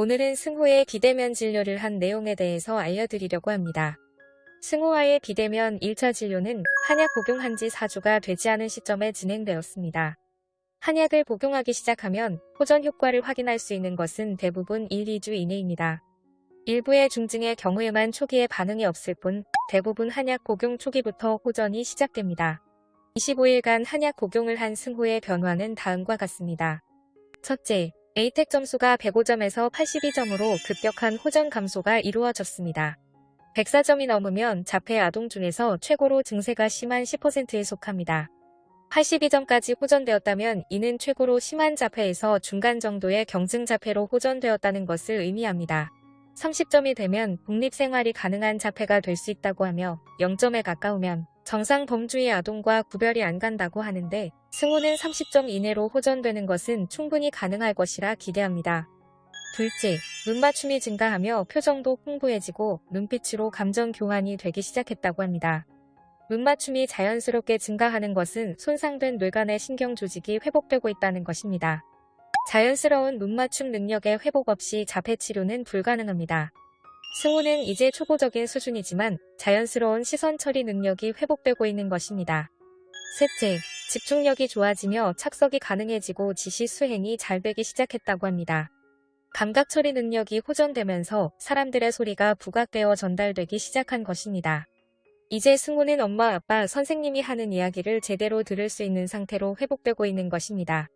오늘은 승호의 비대면 진료를 한 내용에 대해서 알려드리려고 합니다. 승호와의 비대면 1차 진료는 한약 복용한 지 4주가 되지 않은 시점에 진행되었습니다. 한약을 복용하기 시작하면 호전 효과를 확인할 수 있는 것은 대부분 1, 2주 이내입니다. 일부의 중증의 경우에만 초기에 반응이 없을 뿐 대부분 한약 복용 초기부터 호전이 시작됩니다. 25일간 한약 복용을 한 승호의 변화는 다음과 같습니다. 첫째, A택 점수가 105점에서 82점으로 급격한 호전 감소가 이루어졌습니다. 104점이 넘으면 자폐 아동 중에서 최고로 증세가 심한 10%에 속합니다. 82점까지 호전되었다면 이는 최고로 심한 자폐에서 중간 정도의 경증 자폐로 호전되었다는 것을 의미합니다. 30점이 되면 독립생활이 가능한 자폐가 될 수 있다고 하며 0점에 가까우면 정상 범주의 아동과 구별이 안 간다고 하는데 승호는 30점 이내로 호전되는 것은 충분히 가능할 것이라 기대합니다. 둘째, 눈맞춤이 증가하며 표정도 풍부해지고 눈빛으로 감정 교환이 되기 시작했다고 합니다. 눈맞춤이 자연스럽게 증가하는 것은 손상된 뇌간의 신경 조직이 회복되고 있다는 것입니다. 자연스러운 눈맞춤 능력의 회복 없이 자폐 치료는 불가능합니다. 승우는 이제 초보적인 수준이지만 자연스러운 시선 처리 능력이 회복되고 있는 것입니다. 셋째, 집중력이 좋아지며 착석이 가능해지고 지시 수행이 잘 되기 시작했다고 합니다. 감각 처리 능력이 호전되면서 사람들의 소리가 부각되어 전달되기 시작한 것입니다. 이제 승우는 엄마, 아빠, 선생님이 하는 이야기를 제대로 들을 수 있는 상태로 회복되고 있는 것입니다.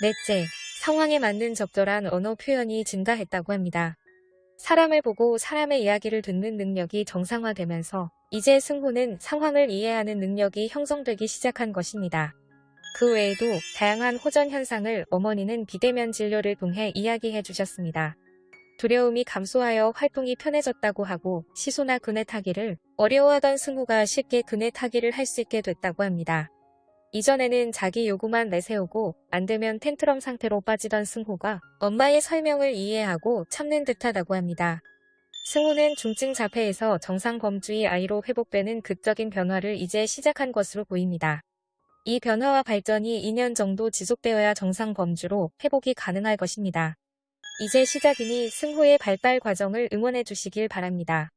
넷째, 상황에 맞는 적절한 언어 표현이 증가했다고 합니다. 사람을 보고 사람의 이야기를 듣는 능력이 정상화되면서 이제 승호는 상황을 이해하는 능력이 형성되기 시작한 것입니다. 그 외에도 다양한 호전 현상을 어머니는 비대면 진료를 통해 이야기해 주셨습니다. 두려움이 감소하여 활동이 편해졌다고 하고 시소나 그네 타기를 어려워하던 승우가 쉽게 그네 타기를 할 수 있게 됐다고 합니다. 이전에는 자기 요구만 내세우고 안되면 텐트럼 상태로 빠지던 승호가 엄마의 설명을 이해하고 참는 듯하다고 합니다. 승호는 중증 자폐에서 정상 범주의 아이로 회복되는 극적인 변화를 이제 시작한 것으로 보입니다. 이 변화와 발전이 2년 정도 지속되어야 정상 범주로 회복이 가능할 것입니다. 이제 시작이니 승호의 발달 과정을 응원해 주시길 바랍니다.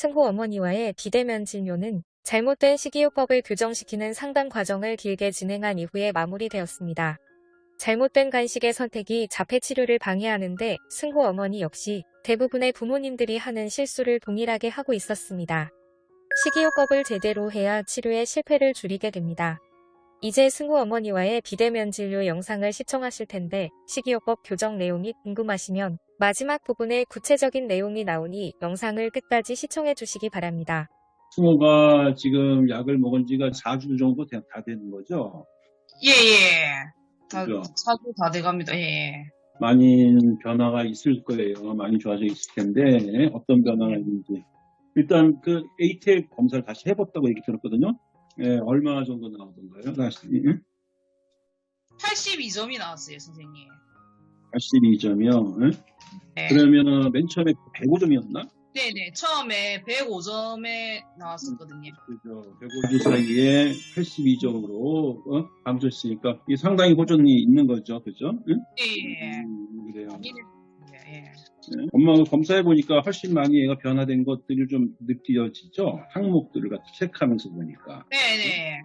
승호 어머니와의 비대면 진료는 잘못된 식이요법을 교정시키는 상담 과정을 길게 진행한 이후에 마무리되었습니다. 잘못된 간식의 선택이 자폐 치료를 방해하는데 승호 어머니 역시 대부분의 부모님들이 하는 실수를 동일하게 하고 있었습니다. 식이요법을 제대로 해야 치료의 실패를 줄이게 됩니다. 이제 승호 어머니와의 비대면 진료 영상을 시청하실 텐데 식이요법 교정 내용이 궁금하시면 마지막 부분에 구체적인 내용이 나오니 영상을 끝까지 시청해 주시기 바랍니다. 승호가 지금 약을 먹은 지가 4주 정도 다 되는 거죠? 예, 예. 다, 그죠? 4주 다 돼갑니다. 예. 많이 변화가 있을 거예요. 많이 좋아져 있을 텐데 어떤 변화가 있는지. 일단 그 ATL 검사를 다시 해봤다고 얘기 들었거든요. 예, 얼마 정도 나오던가요? 다시 82점이 나왔어요, 선생님. 82점이요. 네. 그러면 맨 처음에 105점이었나? 네네. 처음에 105점에 나왔었거든요. 그죠. 105주 사이에 82점으로 어? 감소했으니까 이 상당히 호전이 있는 거죠. 그죠? 응? 예. 음, 그래요. 예. 예. 네. 엄마가 검사해 보니까 훨씬 많이 얘가 변화된 것들이 좀 느껴지죠. 항목들을 같이 체크하면서 보니까. 네네.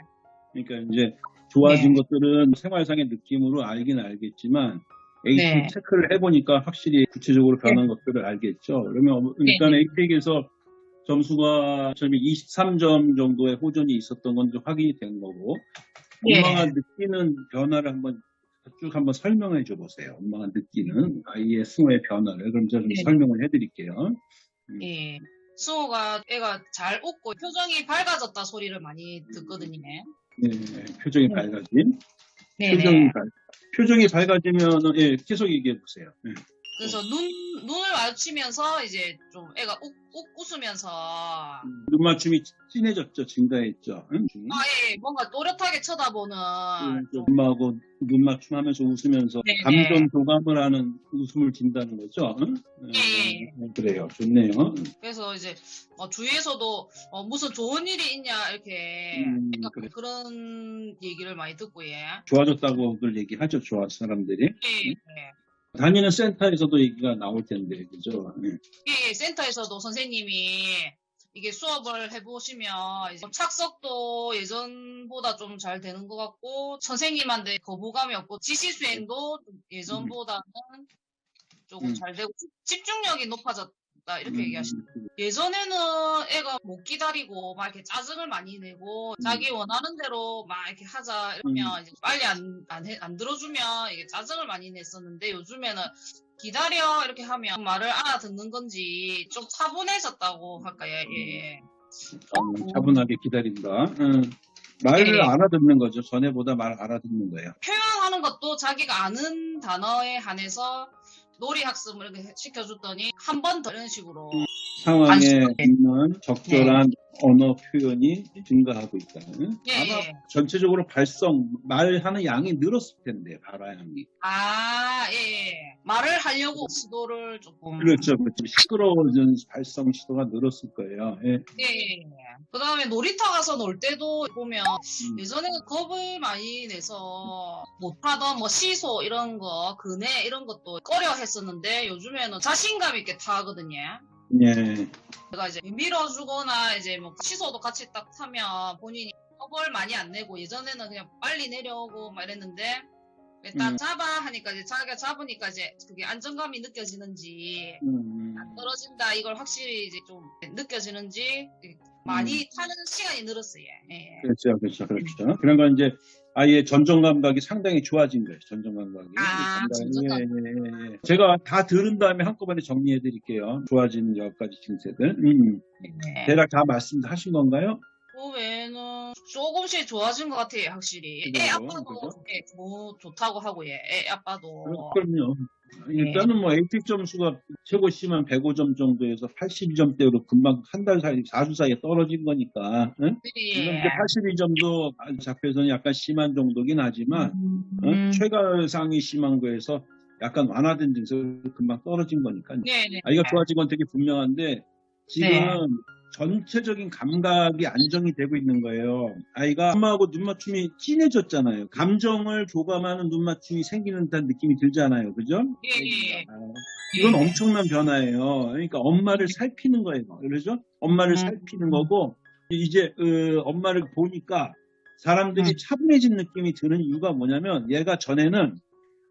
그러니까 이제 좋아진 네. 것들은 생활상의 느낌으로 알긴 알겠지만 AT 네. 체크를 해보니까 확실히 구체적으로 변한 것들을 알겠죠. 그러면 일단 네. AT에서 점수가 점이 23점 정도의 호전이 있었던 건좀 확인이 된 거고 네. 엄마가 느끼는 변화를 한번 쭉 한번 설명해 줘 보세요. 엄마가 느끼는 아이의 승호의 변화를 그럼 제가 좀 네. 설명을 해드릴게요. 예. 수호가 애가 잘 웃고 표정이 밝아졌다 소리를 많이 듣거든요. 네, 표정이 네. 밝아진 네네. 표정이 밝 표정이 밝아지면 예, 계속 얘기해 보세요. 예. 그래서 눈, 눈을 마주치면서 이제 좀 애가 웃, 웃, 웃으면서 아, 눈 맞춤이 진해졌죠, 증가했죠. 응? 예, 뭔가 또렷하게 쳐다보는 음, 좀 엄마하고 눈 맞춤하면서 웃으면서 네네. 감정 교감을 하는 웃음을 준다는 거죠. 응? 예. 음, 그래요, 좋네요. 그래서 이제 어, 주위에서도 어, 무슨 좋은 일이 있냐 이렇게 음, 그래. 그런 얘기를 많이 듣고 예. 좋아졌다고들 얘기하죠, 좋아 사람들이. 예, 예. 다니는 센터에서도 얘기가 나올 텐데, 그죠? 예. 예, 센터에서도 선생님이 이게 수업을 해보시면 착석도 예전보다 좀 잘 되는 것 같고 선생님한테 거부감이 없고 지시 수행도 좀 예전보다는 조금 음. 잘 되고 집- 집중력이 높아졌 다 이렇게 음, 얘기하시죠. 예전에는 애가 못 기다리고 막 이렇게 짜증을 많이 내고 음. 자기 원하는 대로 막 이렇게 하자 이러면 이제 빨리 안, 안, 해- 안 들어주면 이게 짜증을 많이 냈었는데 요즘에는 기다려 이렇게 하면 말을 알아듣는 건지 좀 차분해졌다고 할까요? 예. 어, 차분하게 기다린다. 음, 말을 예. 알아듣는 거죠. 전에보다 말 알아듣는 거예요. 표현하는 것도 자기가 아는 단어에 한해서 놀이 학습을 시켜줬더니 한 번 더 이런 식으로 상황에. 있는 적절한 언어 표현이 증가하고 있다. 응? 예, 아마 예. 전체적으로 발성, 말하는 양이 늘었을 텐데, 발화양이. 아, 예, 예. 말을 하려고 시도를 조금 그렇죠. 그렇죠. 시끄러워진 발성 시도가 늘었을 거예요. 예. 예, 예. 그 다음에 놀이터 가서 놀 때도 보면 음. 예전에는 겁을 많이 내서 못하던 뭐 시소 이런 거, 그네 이런 것도 꺼려 했었는데 요즘에는 자신감 있게 타거든요. 예. 제가 이제 밀어주거나 이제 뭐 시소도 같이 딱 타면 본인이 겁을 많이 안 내고 예전에는 그냥 빨리 내려오고 막 이랬는데 딱 음. 잡아 하니까 이제 자기가 잡으니까 이제 그게 안정감이 느껴지는지 음, 떨어진다 이걸 확실히 이제 좀 느껴지는지 많이 타는 시간이 늘었어요. 예. 그렇죠. 그렇죠. 그렇죠. 그런 건 이제 아예 전정 감각이 상당히 좋아진 거예요. 전정 감각이. 아, 전정 예, 예, 예, 예. 제가 다 들은 다음에 한꺼번에 정리해 드릴게요. 좋아진 여러 가지 증세들. 음. 네. 대략 다 말씀하신 건가요? 그 외에는 조금씩 좋아진 것 같아요, 확실히. 애? 아빠도 그죠? 예, 뭐 좋다고 하고 예, 애 아빠도 그럼요. 일단은 뭐 ATIC 점수가 최고 심한 105점 정도에서 82점대로 금방 한 달 사이, 4주 사이에 떨어진 거니까. 응? 물론 예. 이제 82점도 잡혀서는 약간 심한 정도긴 하지만 어? 음. 최가상이 심한 거에서 약간 완화된 증세로 금방 떨어진 거니까. 네, 네. 아이가 좋아진 건 되게 분명한데 지금은 네. 전체적인 감각이 안정이 되고 있는 거예요. 아이가 엄마하고 눈 맞춤이 진해졌잖아요. 감정을 교감하는 눈 맞춤이 생기는 듯한 느낌이 들잖아요. 그죠? 예, 예. 아, 이건 엄청난 변화예요. 그러니까 엄마를 살피는 거예요. 그렇죠? 엄마를 음. 살피는 거고 이제 어, 엄마를 보니까 사람들이 음. 차분해진 느낌이 드는 이유가 뭐냐면 얘가 전에는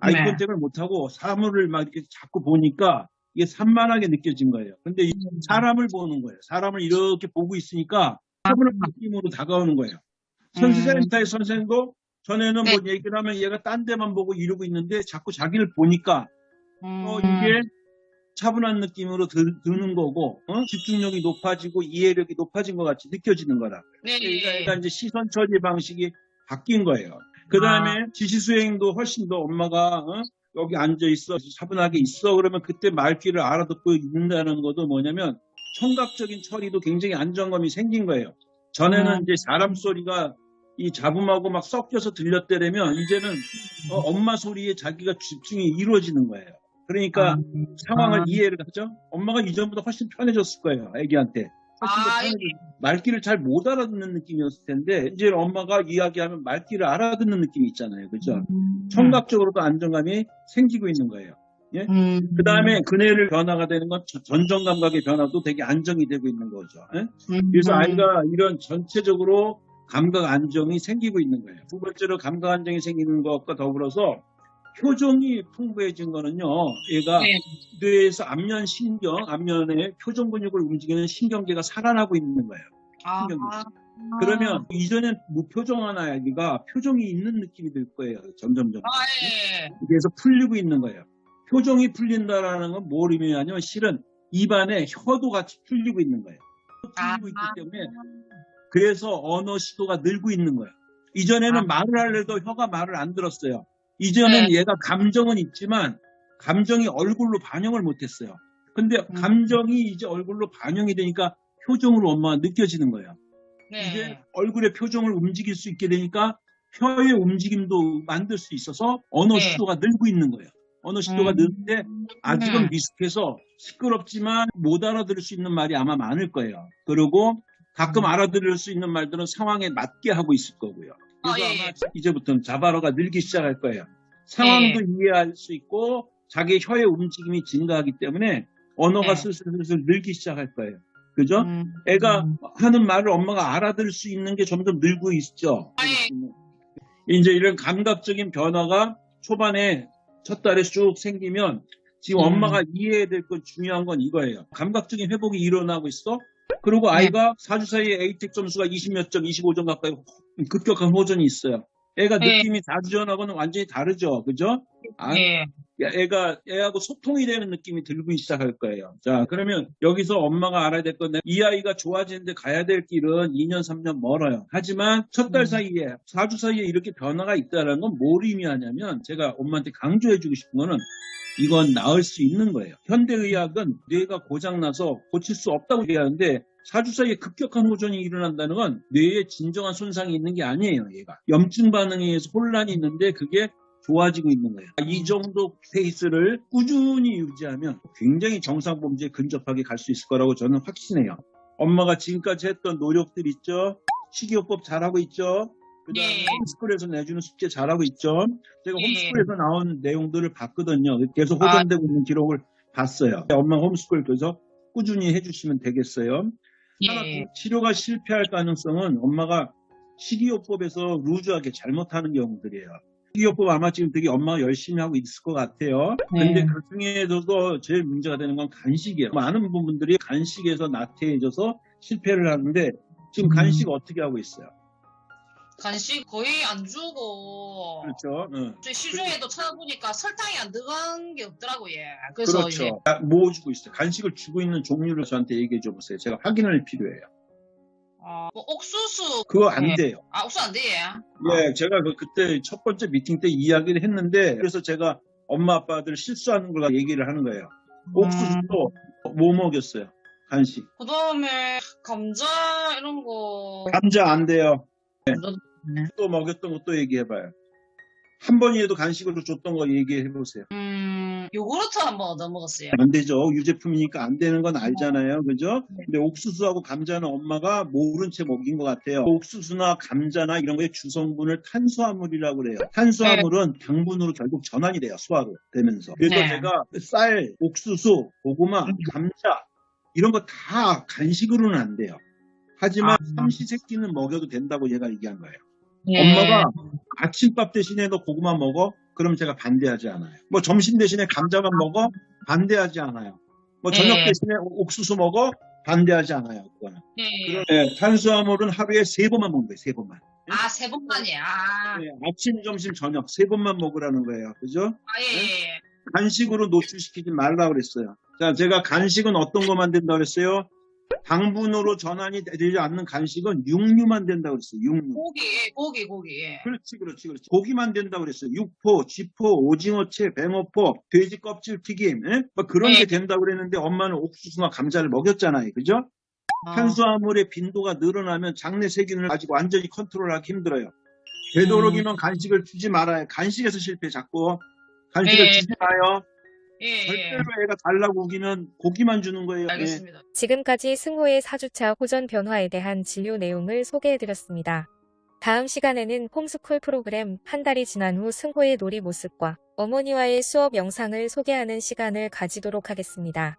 아이 네. 컨택을 못하고 사물을 막 이렇게 자꾸 보니까 이게 산만하게 느껴진 거예요. 근데 이 음. 사람을 보는 거예요. 사람을 이렇게 보고 있으니까 차분한 느낌으로 다가오는 거예요. 음. 선생센터의 선생도 전에는 네. 뭐 얘기를 하면 얘가 딴 데만 보고 이러고 있는데 자꾸 자기를 보니까 어, 음. 이게 차분한 느낌으로 드, 는 거고 어? 집중력이 높아지고 이해력이 높아진 것 같이 느껴지는 거라. 네, 그러니까 이제 시선 처리 방식이 바뀐 거예요. 그 다음에 지시 수행도 훨씬 더 엄마가 어? 여기 앉아 있어 차분하게 있어 그러면 그때 말귀를 알아듣고 있는다는 것도 뭐냐면 청각적인 처리도 굉장히 안정감이 생긴 거예요. 전에는 음. 이제 사람 소리가 이 잡음하고 막 섞여서 들렸다면 이제는 어, 엄마 소리에 자기가 집중이 이루어지는 거예요. 그러니까 음. 상황을 아. 이해를 하죠. 엄마가 이전보다 훨씬 편해졌을 거예요. 애기한테. 아, 말귀를 잘 못 알아듣는 느낌이었을 텐데 이제 엄마가 이야기하면 말귀를 알아듣는 느낌이 있잖아요. 그죠? 음. 청각적으로도 안정감이 생기고 있는 거예요. 음. 그 다음에 그네를 변화가 되는 건 전정 감각의 변화도 되게 안정이 되고 있는 거죠. 예? 음. 그래서 아이가 이런 전체적으로 감각 안정이 생기고 있는 거예요. 두 번째로 감각 안정이 생기는 것과 더불어서 표정이 풍부해진 거는요. 얘가 네. 뇌에서 안면 신경, 안면의 표정 근육을 움직이는 신경계가 살아나고 있는 거예요. 아. 신경이 그러면 이전엔 무표정한 아기가 표정이 있는 느낌이 들 거예요. 점점점. 아, 예. 그래서 풀리고 있는 거예요. 표정이 풀린다라는 건 뭘 의미하냐면 실은 입안에 혀도 같이 풀리고 있는 거예요. 풀리고 있기 아. 때문에 그래서 언어 시도가 늘고 있는 거예요. 이전에는 아. 말을 하려도 혀가 말을 안 들었어요. 이전엔 얘가 감정은 있지만 감정이 얼굴로 반영을 못했어요. 근데 음. 감정이 이제 얼굴로 반영이 되니까 표정으로 엄마가 느껴지는 거예요. 네. 이제 얼굴의 표정을 움직일 수 있게 되니까 혀의 움직임도 만들 수 있어서 언어 네. 시도가 늘고 있는 거예요. 언어 시도가 음. 느는데 아직은 음. 미숙해서 시끄럽지만 못 알아들을 수 있는 말이 아마 많을 거예요. 그리고 가끔 음. 알아들을 수 있는 말들은 상황에 맞게 하고 있을 거고요. 그래서 아, 예, 아마 예. 이제부터는 자바로가 늘기 시작할 거예요. 상황도 이해할 수 있고 자기 혀의 움직임이 증가하기 때문에 언어가 네. 슬슬슬슬 늘기 시작할 거예요. 그죠? 음. 애가 음. 하는 말을 엄마가 알아들을 수 있는 게 점점 늘고 있죠. 아니. 이제 이런 감각적인 변화가 초반에 첫 달에 쭉 생기면 지금 음. 엄마가 이해해야 될 건 중요한 건 이거예요. 감각적인 회복이 일어나고 있어. 그리고 네. 아이가 4주 사이에 A택 점수가 20몇 점, 25점 가까이 급격한 호전이 있어요. 애가 네. 느낌이 4주 전하고는 완전히 다르죠. 그죠? 아, 예. 야, 애가 애하고 소통이 되는 느낌이 들기 시작할 거예요. 자, 그러면 여기서 엄마가 알아야 될 건데 이 아이가 좋아지는데 가야 될 길은 2년, 3년 멀어요. 하지만 첫달 음. 사이에 4주 사이에 이렇게 변화가 있다는 건 뭘 의미하냐면 제가 엄마한테 강조해주고 싶은 거는 이건 나을 수 있는 거예요. 현대의학은 뇌가 고장나서 고칠 수 없다고 얘기하는데 4주 사이에 급격한 호전이 일어난다는 건 뇌에 진정한 손상이 있는 게 아니에요, 얘가. 염증 반응에 의해서 혼란이 있는데 그게 좋아지고 있는 거예요. 이 정도 페이스를 꾸준히 유지하면 굉장히 정상 범주에 근접하게 갈 수 있을 거라고 저는 확신해요. 엄마가 지금까지 했던 노력들 있죠? 식이요법 잘하고 있죠? 그 다음에 예. 홈스쿨에서 내주는 숙제 잘하고 있죠? 제가 예. 홈스쿨에서 나온 내용들을 봤거든요. 계속 아. 호전되고 있는 기록을 봤어요. 엄마 홈스쿨 그래서 꾸준히 해주시면 되겠어요. 하나 예. 더 치료가 실패할 가능성은 엄마가 식이요법에서 루즈하게 잘못하는 경우들이에요. 식이요법 아마 지금 되게 엄마가 열심히 하고 있을 것 같아요. 근데 네. 그 중에서도 제일 문제가 되는 건 간식이에요. 많은 부분들이 간식에서 나태해져서 실패를 하는데 지금 음. 간식 어떻게 하고 있어요? 간식 거의 안 주고. 그렇죠. 응. 저희 시중에도 찾아보니까 설탕이 안 들어간 게 없더라고요. 예. 그래서 그렇죠. 아, 뭐 주고 있어요? 간식을 주고 있는 종류를 저한테 얘기해 줘 보세요. 제가 확인할 필요해요. 어, 뭐 옥수수 그거 안 네. 돼요. 아 옥수수 안 돼. 예, 제가 그, 그때 첫 번째 미팅 때 이야기를 했는데, 그래서 제가 엄마 아빠들 실수하는 걸 얘기를 하는 거예요. 옥수수도 뭐 먹였어요? 간식. 그 다음에 감자 이런 거. 감자 안 돼요. 감자도 네. 또 먹였던 것도 얘기해봐요. 한 번이라도 간식으로 줬던 거 얘기해보세요. 음, 요구르트 한번 얻어 먹었어요. 안 되죠. 유제품이니까 안 되는 건 알잖아요. 그죠? 네. 근데 옥수수하고 감자는 엄마가 모른 채 먹인 것 같아요. 옥수수나 감자나 이런 거의 주성분을 탄수화물이라고 그래요. 탄수화물은 당분으로 결국 전환이 돼요. 소화로 되면서. 그래서 네. 제가 쌀, 옥수수, 고구마, 음. 감자 이런 거 다 간식으로는 안 돼요. 하지만 아. 삼시세끼는 먹여도 된다고 얘가 얘기한 거예요. 예. 엄마가 아침밥 대신에 너 고구마 먹어? 그럼 제가 반대하지 않아요. 뭐 점심 대신에 감자만 먹어? 반대하지 않아요. 뭐 저녁 네. 대신에 옥수수 먹어? 반대하지 않아요. 그거는. 예. 네, 탄수화물은 하루에 세 번만 먹는 거예요. 세 번만. 아, 세 번만이야. 아, 네, 아침, 점심, 저녁 세 번만 먹으라는 거예요. 그죠? 아, 예, 예. 간식으로 노출시키지 말라 그랬어요. 자, 제가 간식은 어떤 것만 된다 그랬어요? 당분으로 전환이 되지 않는 간식은 육류만 된다 그랬어요. 육류. 고기, 예, 고기, 고기. 예. 그렇지, 그렇지, 그렇지. 고기만 된다고 그랬어요. 육포, 쥐포, 오징어채, 뱅어포, 돼지 껍질 튀김, 예? 뭐 그런 네. 게 된다고 그랬는데 엄마는 옥수수나 감자를 먹였잖아요. 그죠? 아, 탄수화물의 빈도가 늘어나면 장내 세균을 아직 완전히 컨트롤하기 힘들어요. 되도록이면 간식을 주지 말아요. 간식에서 실패 자꾸. 간식을 네. 주지 마요. 예, 예. 절대로 애가 달라고 우기면 고기만 주는 거예요. 예. 알겠습니다. 지금까지 승호의 4주차 호전 변화에 대한 진료 내용을 소개해드렸습니다. 다음 시간에는 홈스쿨 프로그램 한 달이 지난 후 승호의 놀이 모습과 어머니와의 수업 영상을 소개하는 시간을 가지도록 하겠습니다.